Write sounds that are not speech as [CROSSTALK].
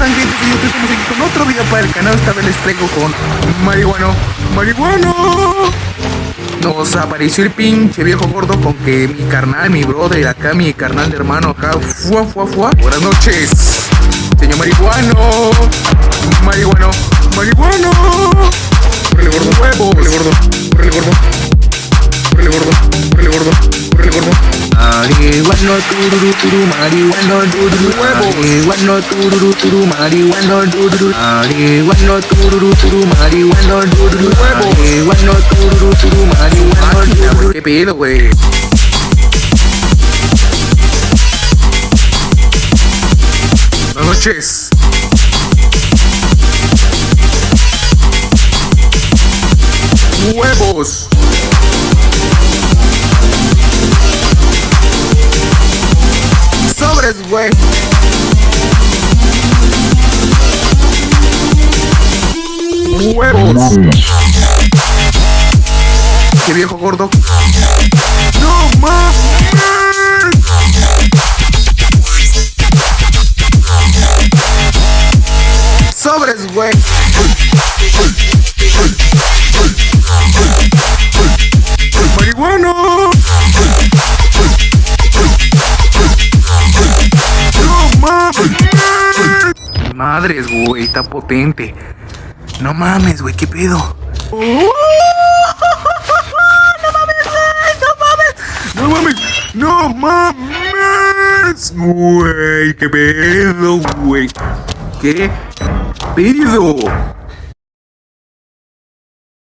con otro video para el canal. Esta vez les traigo con marihuano. ¡Marihuano! Nos apareció el pinche viejo gordo con que mi carnal, mi brother, acá mi carnal de hermano, acá, fuá, fuá, fuá. Buenas noches, señor marihuano. Marihuano, marihuano. Marihuano tururu turu marihuano tururu Huevos. Marihuano tururu turu marihuano tururu Marihuano tururu turu marihuano tururu Huevos. Marihuano tururu turu marihuano Máquina, tururu ¿Qué pedo, güey? Buenas noches. Huevos. Güey. Huevos. Qué viejo gordo. ¡No mames! Sobres, güey. Madres, güey, está potente. No mames, güey, qué pedo. [LAUGHS] No mames, no mames, güey, qué pedo, güey, qué pedo.